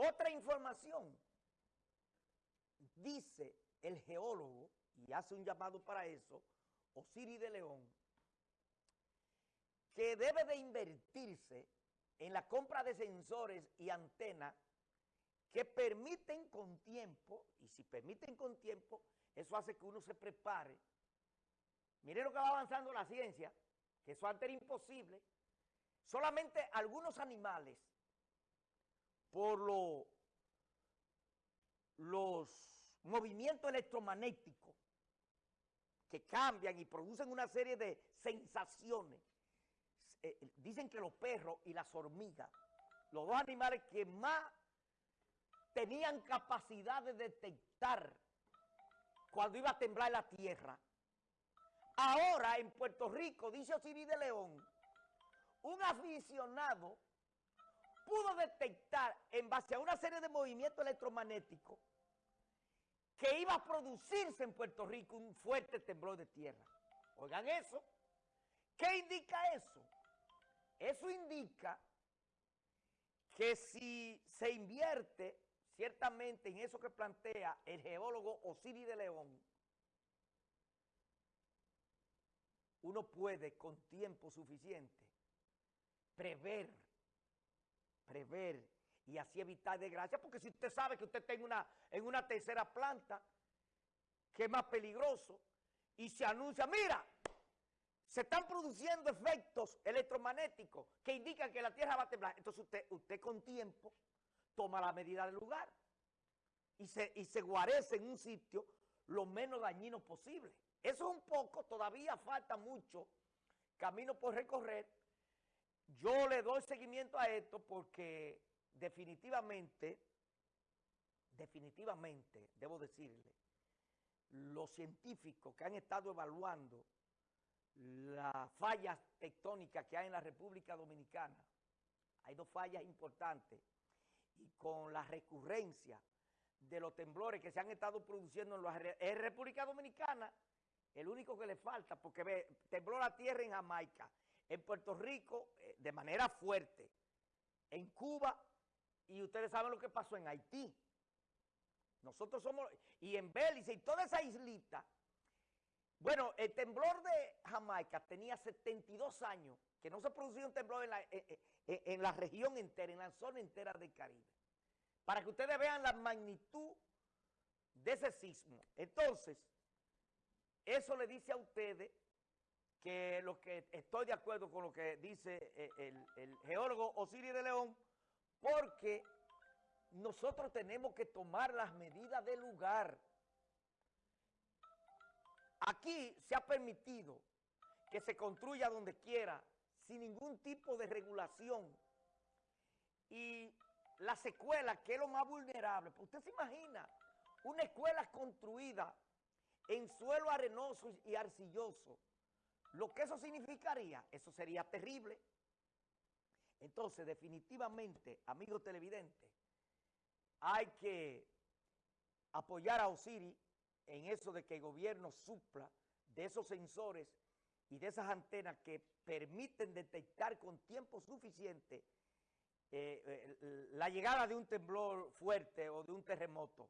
Otra información, dice el geólogo, y hace un llamado para eso, Osiris de León, que debe de invertirse en la compra de sensores y antenas que permiten con tiempo, y si permiten con tiempo, eso hace que uno se prepare. Miren lo que va avanzando la ciencia, que eso antes era imposible. Solamente algunos animales, por los movimientos electromagnéticos que cambian y producen una serie de sensaciones, eh, dicen que los perros y las hormigas, los dos animales que más tenían capacidad de detectar cuando iba a temblar la tierra. Ahora en Puerto Rico, dice Osiris de León, un aficionado pudo detectar en base a una serie de movimientos electromagnéticos que iba a producirse en Puerto Rico un fuerte temblor de tierra. Oigan eso. ¿Qué indica eso? Eso indica que si se invierte ciertamente en eso que plantea el geólogo Osiris de León, uno puede con tiempo suficiente prever, prever y así evitar desgracia, porque si usted sabe que usted está en una, en una tercera planta, que es más peligroso, y se anuncia, mira, se están produciendo efectos electromagnéticos que indican que la Tierra va a temblar. Entonces usted, usted con tiempo toma la medida del lugar y se, y se guarece en un sitio lo menos dañino posible. Eso es un poco, todavía falta mucho camino por recorrer. Yo le doy seguimiento a esto porque definitivamente, definitivamente, debo decirle, los científicos que han estado evaluando las fallas tectónicas que hay en la República Dominicana, hay dos fallas importantes, y con la recurrencia de los temblores que se han estado produciendo en la República Dominicana, el único que le falta, porque tembló la tierra en Jamaica, en Puerto Rico eh, de manera fuerte, en Cuba, y ustedes saben lo que pasó en Haití. Nosotros somos, y en Belice, y toda esa islita. Bueno, el temblor de Jamaica tenía 72 años que no se producía un temblor en la, en, la región entera, en la zona entera del Caribe. Para que ustedes vean la magnitud de ese sismo. Entonces, eso le dice a ustedes que lo que estoy de acuerdo con lo que dice eh, el, el geólogo Osiris de León, porque nosotros tenemos que tomar las medidas del lugar. Aquí se ha permitido que se construya donde quiera sin ningún tipo de regulación. Y las escuelas, que es lo más vulnerable, pues usted se imagina una escuela construida en suelo arenoso y arcilloso, lo que eso significaría, eso sería terrible. Entonces, definitivamente, amigos televidentes, hay que apoyar a Osiris en eso de que el gobierno supla de esos sensores y de esas antenas que permiten detectar con tiempo suficiente eh, eh, la llegada de un temblor fuerte o de un terremoto.